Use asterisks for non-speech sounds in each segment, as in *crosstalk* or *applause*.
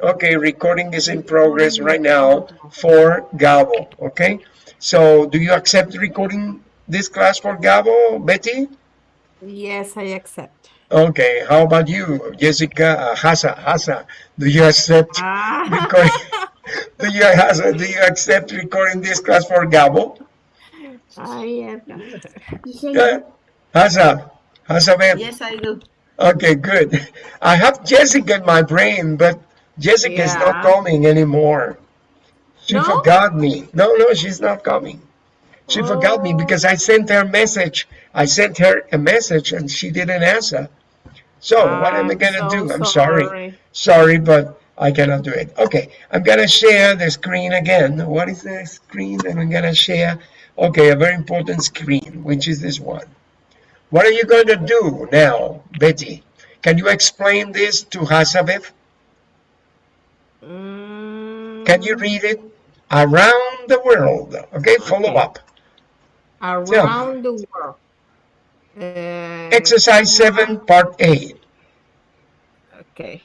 Okay, recording is in progress right now for Gabo. Okay, so do you accept recording this class for Gabo, Betty? Yes, I accept. Okay, how about you, Jessica uh, Hasa? Hasa, do you accept Ah, *laughs* recording? do you Hasa, do you accept recording this class for Gabo? I am. Yeah. Hasa, Hasa. Yes, I do. Okay, good. I have Jessica in my brain, but Jessica is not coming anymore. She No? forgot me. No, no, she's not coming. She forgot me Oh. because I sent her a message. I sent her a message and she didn't answer. So what am I gonna so do? I'm sorry. sorry. Sorry, but I cannot do it. Okay, I'm gonna share the screen again. What is the screen that I'm gonna share? Okay, a very important screen, which is this one. What are you going to do now, Betty? Can you explain this to Hasabev? Mm, Can you read it? Around the world. Okay, follow Okay. up. around the world. Uh, Exercise 7, part A. Okay.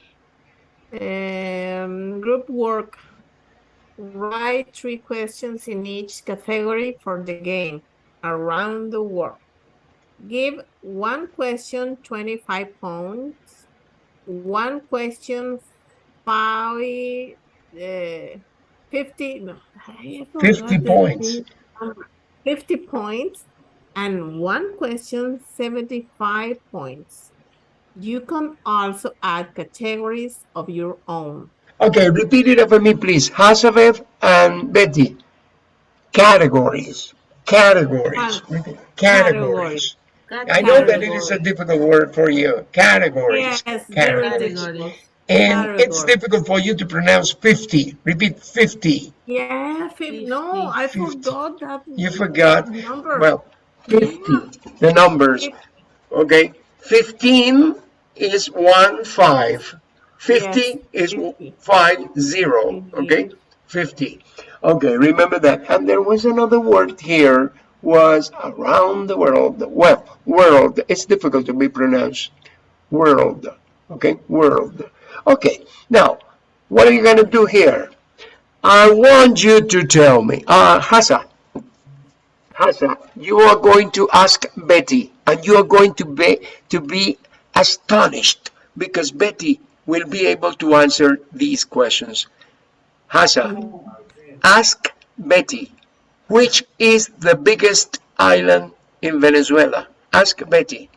Um, group work. Write three questions in each category for the game around the world. Give one question 25 points, one question five, uh, 50, no, 50 points. 50 points, and one question 75 points. You can also add categories of your own. Okay, repeat it for me, please. Hasabev and Betty. Categories. Categories. Categories. Categories. I know that it is a difficult word for you. Categories. Yes, Categories. Difficult. And it's difficult for you to pronounce 50. Repeat 50. Yeah, fif- no, I 50. forgot that. You forgot. Number. Well, 50. The numbers. Okay. 15 is 1, 5. 50 Yes, is 50. 5, 0. Okay. 50. Okay, remember that. And there was another word here was around the world. Well, world. It's difficult to be pronounced. World. Okay, world. Okay, now, what are you going to do here? I want you to tell me. Uh, Hasa. Hasa, you are going to ask Betty, and you are going to be, to be astonished because Betty will be able to answer these questions. Hasa, ask Betty, which is the biggest island in Venezuela? Ask Betty.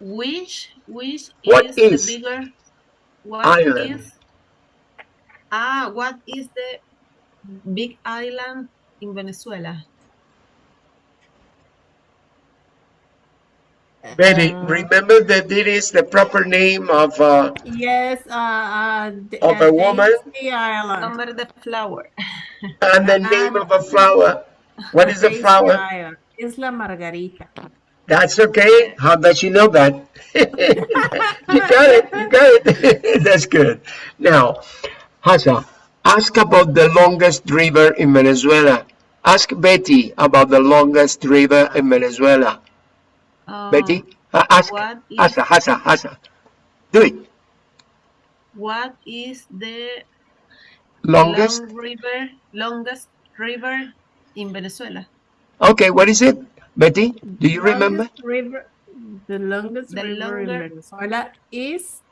Which which What is, is the bigger what island? is- ah what is the big island in Venezuela? Betty, Uh, remember that it is the proper name of uh, Yes, uh, uh, the- Of a woman? Daisy Island. Number the flower. and the name of a flower. What is the flower? Island. Isla Margarita. That's okay. How does she know that? *laughs* *laughs* you got it. You got it. *laughs* That's good. Now, Hasa, ask about the longest river in Venezuela. Ask Betty about the longest river in Venezuela. Um, Betty, uh, ask what is Hasa, Hasa, Hasa. Do it. what is the Longest. long river longest river in Venezuela? Okay, what is it? Betty, do you remember? River, the longest The river in Venezuela is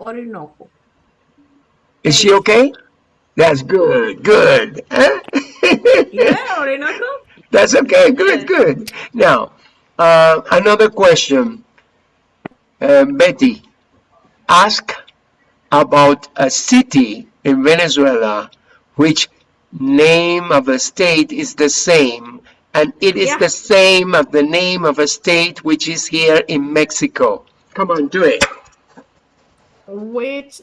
Orinoco. Is she okay? That's good. Good. *laughs* Yeah, Orinoco. That's okay. Good, good. Now, uh, another question. Uh, Betty, ask about a city in Venezuela which name of a state is the same and it is Yeah. the same of the name of a state which is here in Mexico. Come on, do it. Which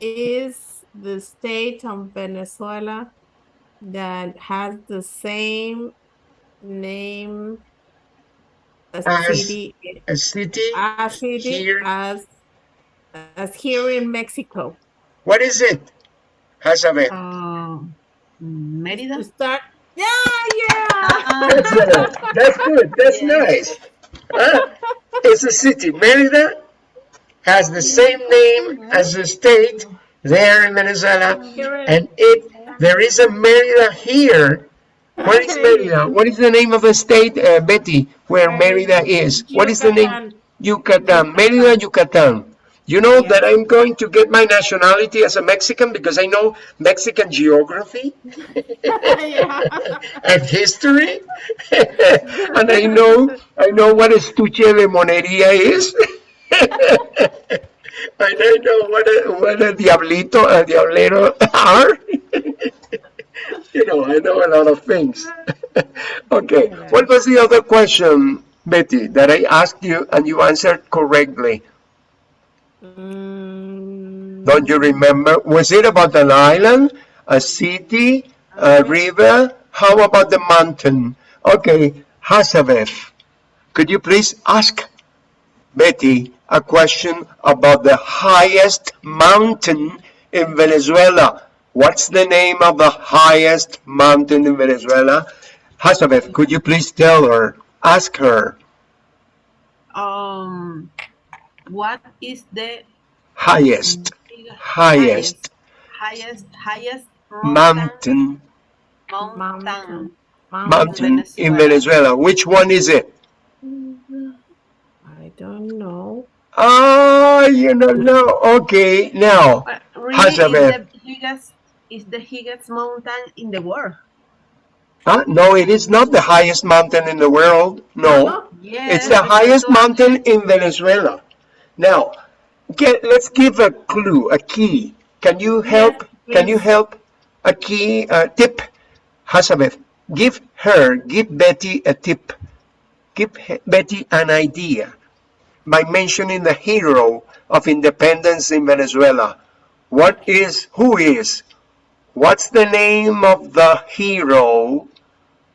is the state of Venezuela that has the same name as As city A city? as city here. as as here in Mexico. What is it? Hazabeth. Um, To Mérida. start, yeah, yeah. Ah, That's, uh, that's good. That's Yeah. nice. Huh? It's a city. Merida has the same name as the state there in Venezuela. Here it- And there is a Merida here, where is Merida? What is the name of the state, uh, Betty, where Merida is? What is the name? Yucatan, Merida, Yucatan. You know Yeah. that I'm going to get my nationality as a Mexican because I know Mexican geography *laughs* and history, *laughs* and I know I know what estuche de monería is, *laughs* and I know what a, what a diablito, a diablero are. you know, I know a lot of things. okay, what was the other question, Betty, that I asked you and you answered correctly? Mm, Don't you remember? Was it about an island, a city, a river? How about the mountain? Okay, Hazabeth, could you please ask Betty a question about the highest mountain in Venezuela? What's the name of the highest mountain in Venezuela? Hazabeth, could you please tell her, ask her, Um, what is the highest, highest highest, highest mountain mountain, Mountain. mountain in Venezuela. Venezuela. Which one is it? I don't know. Oh, you don't know. Okay, now, But really, is the biggest, is the highest mountain in the world. huh? no, it is not the highest mountain in the world. No, Yes, it's the highest mountain in Venezuela. Now, get, let's give a clue, a key. Can you help? Can you help? A key, a tip. Hazabeth, give her, give Betty a tip. Give Betty an idea by mentioning the hero of independence in Venezuela. What is, who is, what's the name of the hero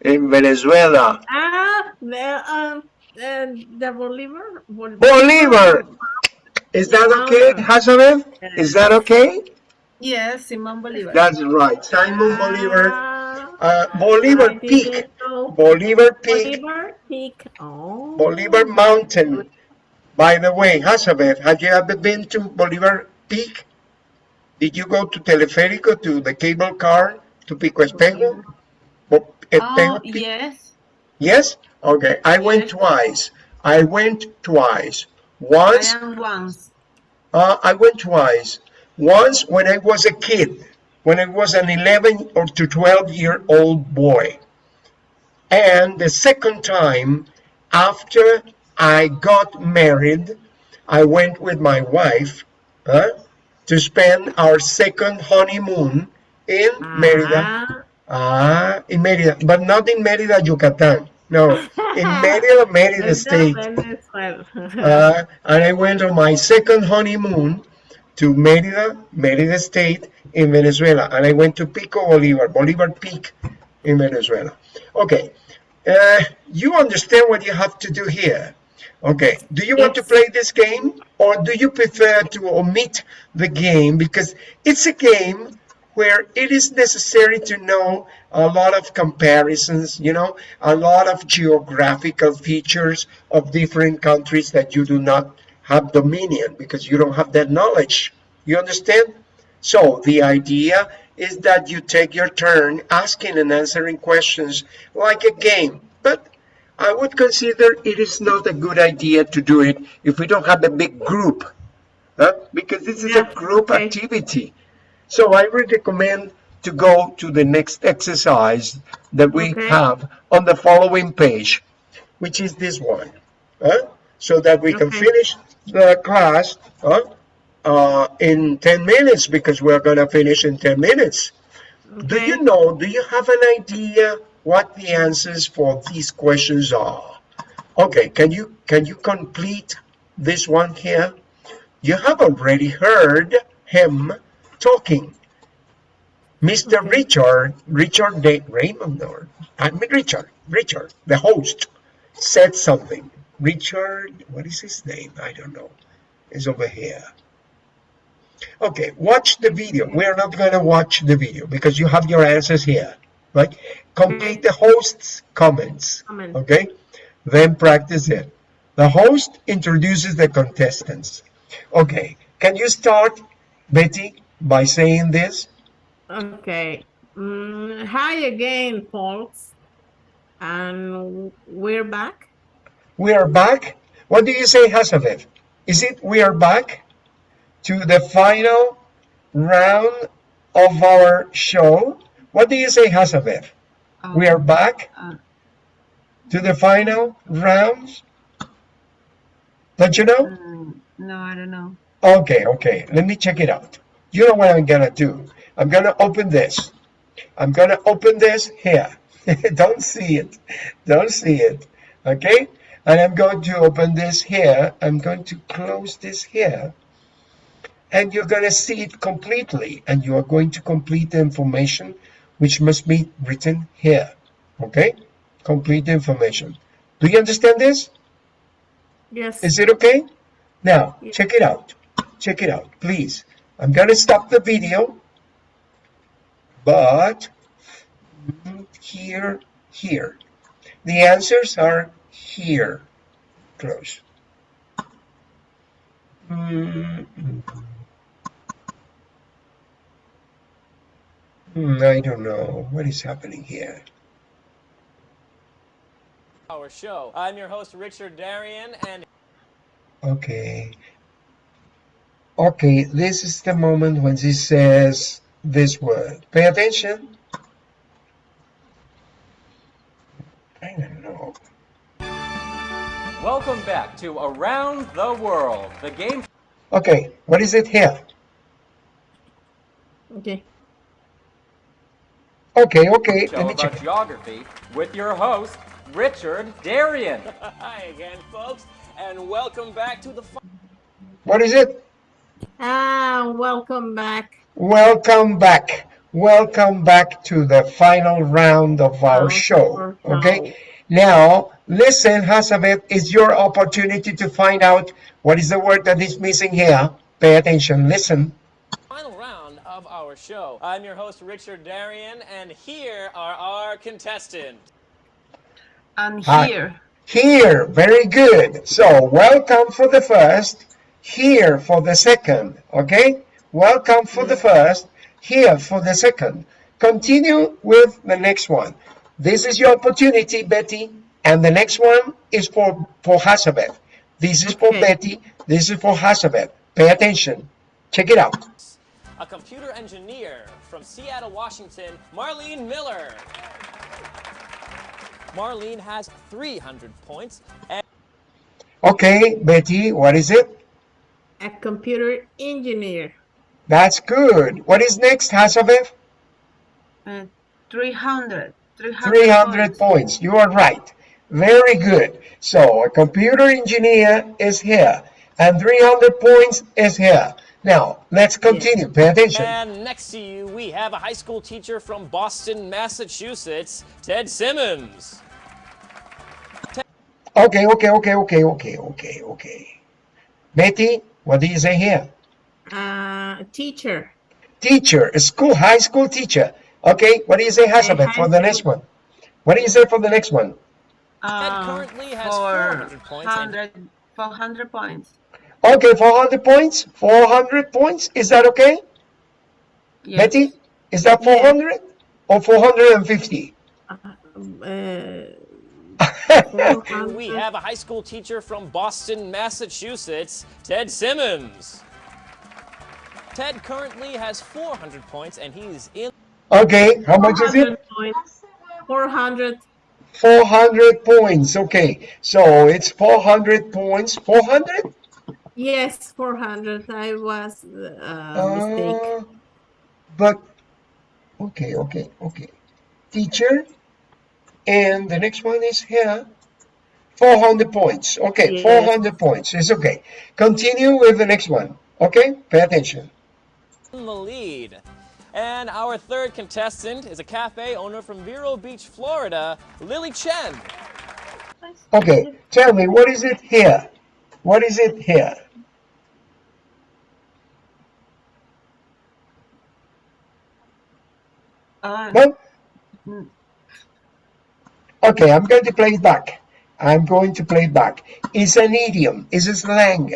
in Venezuela? Ah, the, um, uh, the Bolivar? Bol- Bolivar! Is that okay, Hazabeth? Is that okay? Yes, Simon Bolivar. That's right, Simon Bolivar. Ah, Uh, Bolivar Peak. Bolivar Peak, Bolivar Peak. Oh. Bolivar Mountain. By the way, Hazabeth, have you ever been to Bolivar Peak? Did you go to Teleférico, to the cable car, to Pico Espejo Oh, yes. Yes? Okay, I went twice. I went twice. Once, am once. uh, I went twice. Once when I was a kid, when I was an 11 or to 12 year old boy. And the second time, after I got married, I went with my wife huh, to spend our second honeymoon in Merida. Ah, Ah, in Merida, but not in Merida, Yucatan. No, *laughs* in Merida, Merida State. Uh, and I went on my second honeymoon to Merida, Merida State in Venezuela. And I went to Pico Bolivar, Bolivar Peak in Venezuela. Okay, uh, you understand what you have to do here. Okay, do you want to play this game or do you prefer to omit the game because it's a game where it is necessary to know a lot of comparisons, you know, a lot of geographical features of different countries that you do not have dominion because you don't have that knowledge. You understand? So the idea is that you take your turn asking and answering questions like a game. But I would consider it is not a good idea to do it if we don't have a big group. huh? Because this is a group okay. activity. So I would recommend to go to the next exercise that we Okay. have on the following page, which is this one. huh? So that we can finish the class huh? uh, in 10 minutes because we're going to finish in 10 minutes. Do you know, do you have an idea what the answers for these questions are? Okay, can you can you complete this one here? You have already heard him talking. Mr. Okay. Richard, Richard De Raymond, or I mean Richard, Richard, the host, said something. Richard, what is his name? I don't know. It's over here. Okay, watch the video. We're not going to watch the video because you have your answers here, right? Complete the host's comments, Comment. okay? Then practice it. The host introduces the contestants. Okay, can you start, Betty? By saying this? Okay. Mm, hi again, folks. And we're back. We are back. What do you say, Hasavev? Is it we are back to the final round of our show? What do you say, Hasavev? We are back uh, to the final rounds? Don't you know? mm, no, I don't know. Okay, okay. Let me check it out. You know what I'm gonna do? I'm gonna open this. I'm gonna open this here. *laughs* Don't see it. Don't see it. Okay? And I'm going to open this here. I'm going to close this here. And you're gonna see it completely. And you are going to complete the information which must be written here. Okay? Complete the information. Do you understand this? Yes. Is it okay? Now, Yeah. check it out. Check it out, please. I'm going to stop the video, but here, here. The answers are here. Close. Mm, mm, I don't know. What is happening here? our show. I'm your host, Richard Darian, and Okay. Okay, this is the moment when she says this word. Pay attention. I don't know. welcome back to Around the World, the game Okay, what is it here? Okay. Okay, okay, show let me about check. geography with your host, Richard Darian. *laughs* Hi again, folks, and welcome back to the. What is it? Ah, welcome back. Welcome back. Welcome back to the final round of our Our show. show. Okay. Now, listen, Hasabeth, it's your opportunity to find out what is the word that is missing here. Pay attention. Listen. Final round of our show. I'm your host, Richard Darian, and here are our contestants. I'm here, Here, very good. So, welcome for the first, here for the second, okay? Welcome for the first, here for the second. Continue with the next one. This is your opportunity, Betty, and the next one is for, for Hasabeth. This is for Okay. Betty, this is for Hasabeth. Pay attention. Check it out. A computer engineer from Seattle, Washington, Marlene Miller. Marlene has 300 points, and Okay, Betty, what is it? A computer engineer. That's good. What is next, Hasabeth? uh, 300. 300, 300 points. points. You are right. Very good. So a computer engineer is here and 300 points is here. Now, let's continue. Pay attention. And next to you, we have a high school teacher from Boston, Massachusetts, Ted Simmons. Okay, okay, okay, okay, okay, okay, okay. Betty, what do you say here? Uh, teacher. Teacher, school, high school teacher. Okay, what do you say, Hasabeth, for the next one? What do you say for the next one? Uh, currently has 400 points. 100, 400 points. Okay, 400 points? 400 points? Is that okay? Yes. Betty, is that 400 or 450? Uh, And *laughs* we have a high school teacher from Boston, Massachusetts, Ted Simmons. Ted currently has 400 points and he's in Okay, how much is it? 400 points. 400. 400 points. Okay, so it's 400 points. 400? Yes, 400. I was uh, mistake. Uh, but, okay, okay, okay. Teacher, and the next one is here. 400 points. Okay, Yes. 400 points. It's okay. Continue with the next one. Okay, pay attention. in the lead. And our third contestant is a cafe owner from Vero Beach, Florida, Lily Chen. Okay, tell me, what is it here? What is it here? Uh, No? Okay, I'm going to play it back. I'm going to play it back. It's an idiom. It's a slang.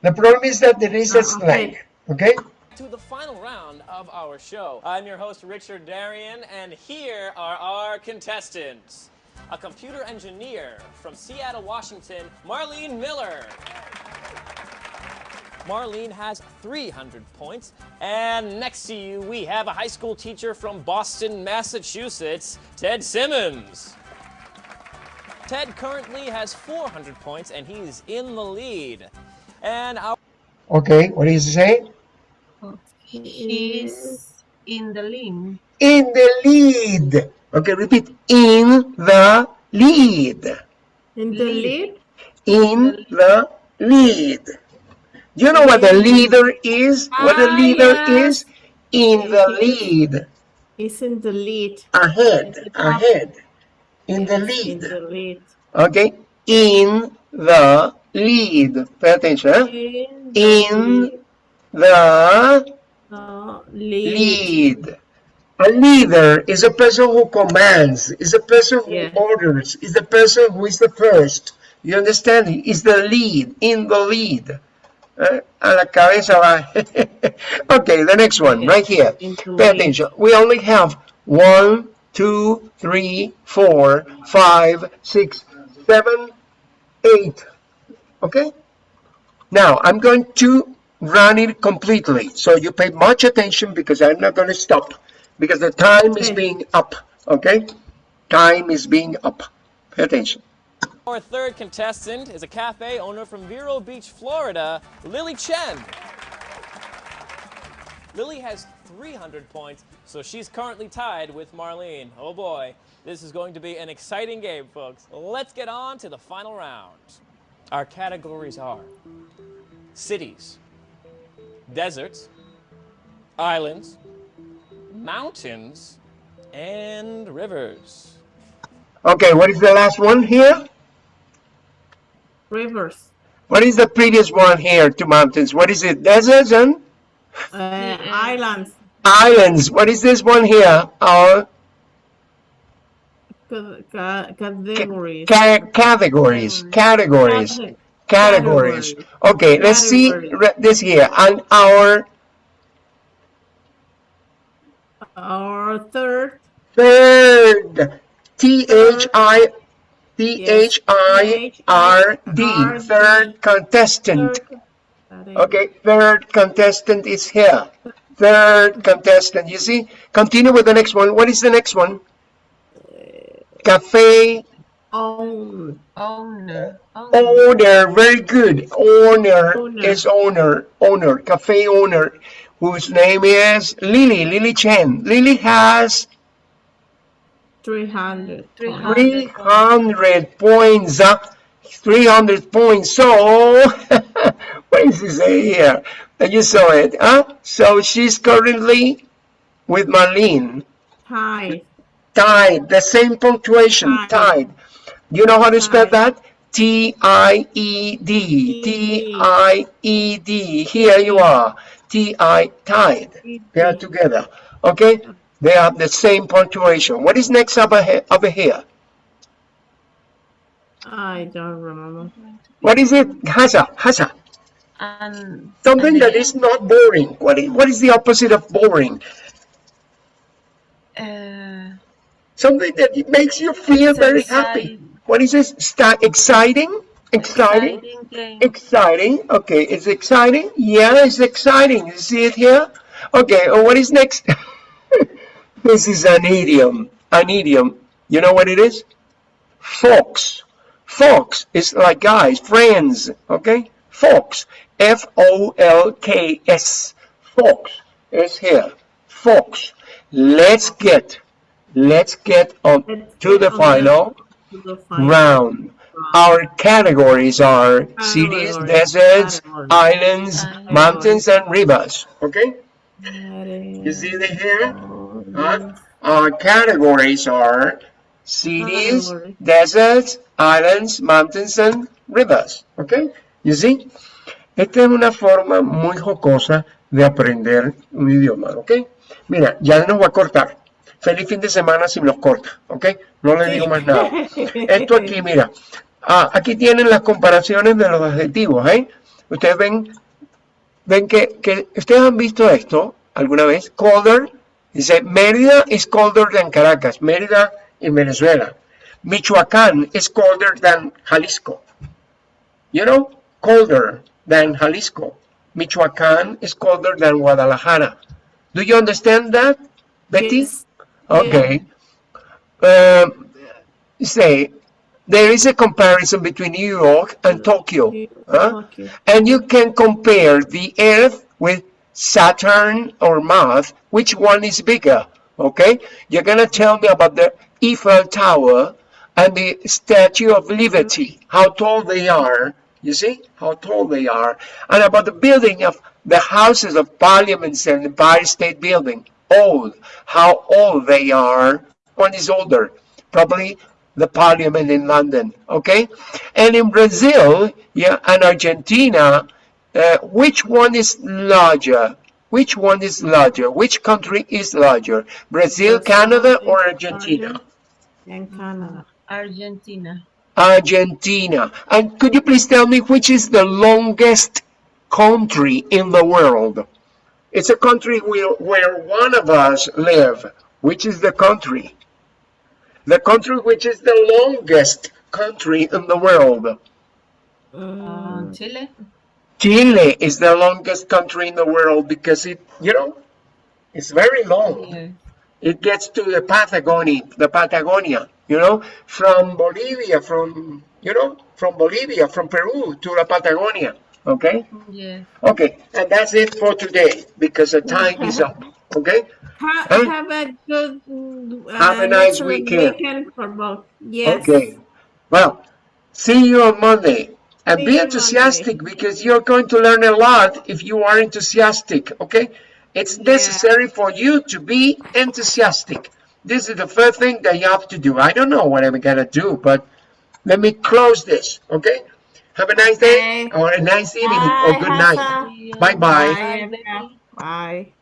The problem is that there is a Ah, slang. okay. Okay? to the final round of our show. I'm your host, Richard Darian, and here are our contestants. A computer engineer from Seattle, Washington, Marlene Miller. Marlene has 300 points. And next to you, we have a high school teacher from Boston, Massachusetts, Ted Simmons. Ted currently has 400 points, and he's in the lead. And our Okay, what is it say? He's in the lead. In the lead. Okay, repeat. In the lead. In the lead, In the lead. Do you know what the leader is? What the Ah, leader yes. is? In the lead. is in the lead. Ahead. Ahead. In the In lead. the lead. Okay? In the lead. Pay attention. In In the the lead. lead. A leader is a person who commands, is a person who Yeah. orders, is the person who is the first. You understand? Is the lead, in the lead. Eh, A la cabeza va. *laughs* okay, the next one, right here. Pay attention. We only have one, two, three, four, five, six, seven, eight. Okay? Now, I'm going to run it completely. So you pay much attention because I'm not going to stop. Because the time is being up. Okay? Time is being up. Pay attention. Our third contestant is a cafe owner from Vero Beach, Florida, Lily Chen. Lily has 300 points, so she's currently tied with Marlene. Oh boy, this is going to be an exciting game, folks. Let's get on to the final round. Our categories are cities, deserts, islands, mountains, and rivers. Okay, what is the last one here? Rivers. What is the previous one here to mountains? What is it? Deserts and Uh, islands. islands. What is this one here? Our Ca- ca- categories. ca- categories. Categories. Categories. Categories. Okay, let's see this here. And our Our third. third. T H I T H I R D. Third contestant. third category. Okay, third contestant is here. Third contestant. You see? Continue with the next one. What is the next one? Cafe Own. Owner. Owner. owner. Very good. Owner Owner. is owner. Owner. Cafe owner. Whose name is Lily. Lily Chen. Lily has 300. 300. 300 points. uh, 300 points. So, *laughs* it here? And you saw it, huh? So she's currently with Marlene. Hi. Tied, the same punctuation, Tied. tied. You know how to spell Tied. that? T-I-E-D, T-I-E-D. Here you are, T-I, tied. They are together, okay? They have the same punctuation. What is next over here? Over here? I don't remember. What is it? Hasa, hasa. And Something and that not boring. What is, what is the opposite of boring? uh, Something that makes you feel It's very happy. What is this? Exciting? Exciting? exciting. Exciting. Okay, it's exciting. Yeah, it's exciting. You see it here? Okay, oh, what is next? *laughs* this is an idiom. An idiom. You know what it is? Folks. Folks is like guys, friends. Okay? Folks. F-O-L-K-S. Folks is here. Folks. Let's get, let's get on Let's to the on final To the final round. Our categories are cities, deserts, categories. islands, Categories. mountains, and rivers. Okay? You see the here? Huh? Our categories are cities, deserts, islands, mountains, and rivers. Okay? You see? Esta es una forma muy jocosa de aprender un idioma. ¿Ok? Mira, ya nos va a cortar. Feliz fin de semana si nos corta. ¿Ok? No le digo más nada. Esto aquí, mira. Ah, aquí tienen las comparaciones de los adjetivos, ¿eh? Ustedes ven ven que, que ustedes han visto esto alguna vez. Colder, dice Mérida is colder than Caracas. Mérida in Venezuela. Michoacán is colder than Jalisco. You know, colder than Jalisco. Michoacán is colder than Guadalajara. Do you understand that, Betty? Yes. Okay. Um, say, there is a comparison between New York and Tokyo. huh? Okay. And you can compare the Earth with Saturn or Mars. Which one is bigger? Okay? You're going to tell me about the Eiffel Tower and the Statue of Liberty, how tall they are. You see how tall they are. And about the building of the houses of parliaments and the Empire State Building. Old. How old they are. One is older. Probably the parliament in London. Okay? And in Brazil, yeah, and Argentina, uh, which one is larger? Which one is larger? Which country is larger? Brazil, Canada, or Argentina? And Canada. Argentina. Argentina. And could you please tell me which is the longest country in the world? It's a country where, where one of us live. Which is the country? The country which is the longest country in the world. Uh, Chile. Chile is the longest country in the world because it, you know, it's very long. Yeah. It gets to the Patagonia, the Patagonia, you know, from Bolivia, from, you know, from Bolivia, from Peru to the Patagonia. Okay? Yeah. Okay, and that's it for today because the time is up. Okay? Ha- Huh? Have a good. mm, Have a nice excellent weekend. for both. Yes. Okay. Well, see you on Monday. And See be enthusiastic because you're going to learn a lot if you are enthusiastic, okay? It's necessary for you to be enthusiastic. This is the first thing that you have to do. I don't know what I'm going to do, but let me close this, okay? Have a nice day Okay. or a nice evening Bye, or good night. Bye-bye. Bye. Bye. Bye.